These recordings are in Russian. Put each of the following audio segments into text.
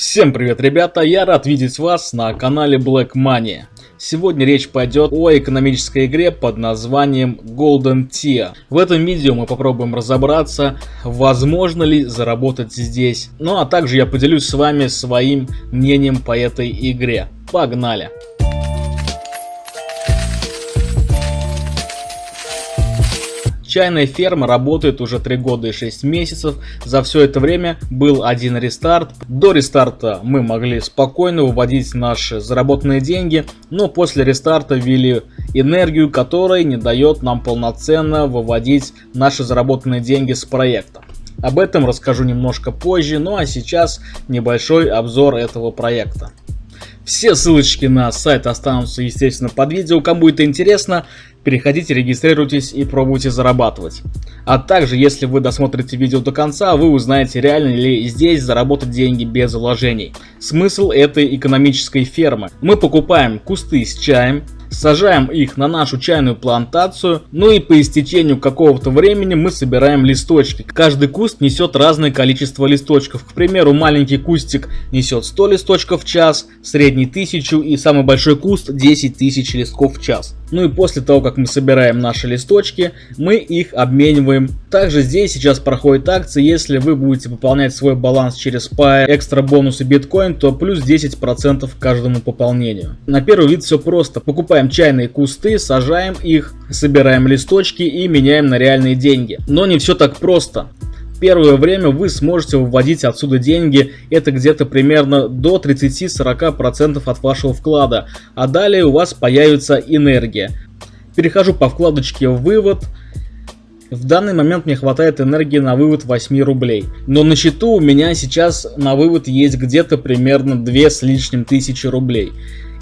Всем привет, ребята! Я рад видеть вас на канале Black Money. Сегодня речь пойдет о экономической игре под названием Golden Tier. В этом видео мы попробуем разобраться, возможно ли заработать здесь. Ну а также я поделюсь с вами своим мнением по этой игре. Погнали! Чайная ферма работает уже 3 года и 6 месяцев. За все это время был один рестарт. До рестарта мы могли спокойно выводить наши заработанные деньги, но после рестарта ввели энергию, которая не дает нам полноценно выводить наши заработанные деньги с проекта. Об этом расскажу немножко позже, ну а сейчас небольшой обзор этого проекта. Все ссылочки на сайт останутся, естественно, под видео. Кому это интересно, переходите, регистрируйтесь и пробуйте зарабатывать. А также, если вы досмотрите видео до конца, вы узнаете, реально ли здесь заработать деньги без вложений. Смысл этой экономической фермы. Мы покупаем кусты с чаем, сажаем их на нашу чайную плантацию, ну и по истечению какого-то времени мы собираем листочки. Каждый куст несет разное количество листочков. К примеру, маленький кустик несет 100 листочков в час, средний 1000 и самый большой куст 10 тысяч листков в час. Ну и после того, как мы собираем наши листочки, мы их обмениваем. Также здесь сейчас проходит акция, если вы будете пополнять свой баланс через Pair, экстра бонусы биткоин, то плюс 10% к каждому пополнению. На первый вид все просто. Покупаем чайные кусты, сажаем их, собираем листочки и меняем на реальные деньги. Но не все так просто первое время вы сможете выводить отсюда деньги, это где-то примерно до 30-40% от вашего вклада, а далее у вас появится энергия. Перехожу по вкладочке «Вывод», в данный момент мне хватает энергии на вывод 8 рублей. Но на счету у меня сейчас на вывод есть где-то примерно 2 с лишним тысячи рублей.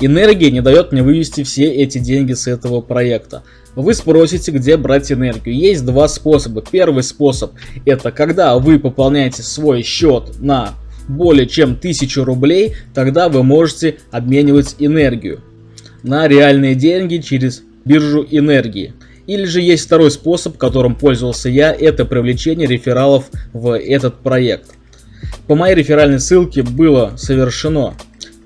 Энергия не дает мне вывести все эти деньги с этого проекта. Вы спросите, где брать энергию. Есть два способа. Первый способ это когда вы пополняете свой счет на более чем 1000 рублей, тогда вы можете обменивать энергию на реальные деньги через биржу энергии. Или же есть второй способ, которым пользовался я, это привлечение рефералов в этот проект. По моей реферальной ссылке было совершено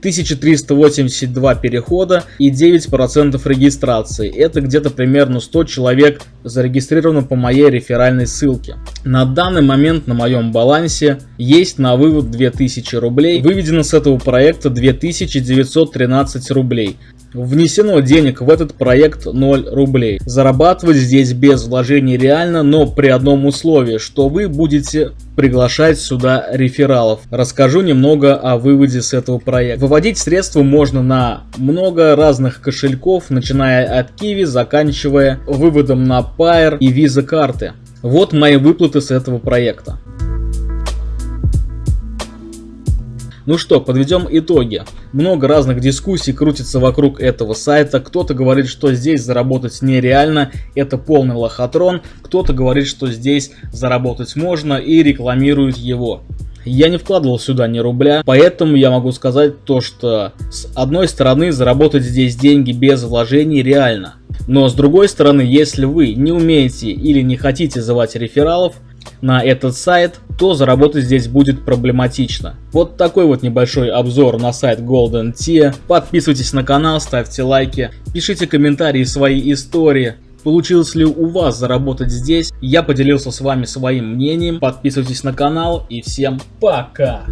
1382 перехода и 9% регистрации. Это где-то примерно 100 человек зарегистрировано по моей реферальной ссылке. На данный момент на моем балансе есть на вывод 2000 рублей. Выведено с этого проекта 2913 рублей. Внесено денег в этот проект 0 рублей. Зарабатывать здесь без вложений реально, но при одном условии, что вы будете приглашать сюда рефералов. Расскажу немного о выводе с этого проекта. Выводить средства можно на много разных кошельков, начиная от Kiwi, заканчивая выводом на Pair и Visa карты. Вот мои выплаты с этого проекта. Ну что, подведем итоги. Много разных дискуссий крутится вокруг этого сайта. Кто-то говорит, что здесь заработать нереально, это полный лохотрон. Кто-то говорит, что здесь заработать можно и рекламирует его. Я не вкладывал сюда ни рубля, поэтому я могу сказать то, что с одной стороны заработать здесь деньги без вложений реально. Но с другой стороны, если вы не умеете или не хотите звать рефералов, на этот сайт, то заработать здесь будет проблематично. Вот такой вот небольшой обзор на сайт Golden Tier. Подписывайтесь на канал, ставьте лайки, пишите комментарии свои истории. Получилось ли у вас заработать здесь? Я поделился с вами своим мнением. Подписывайтесь на канал и всем пока!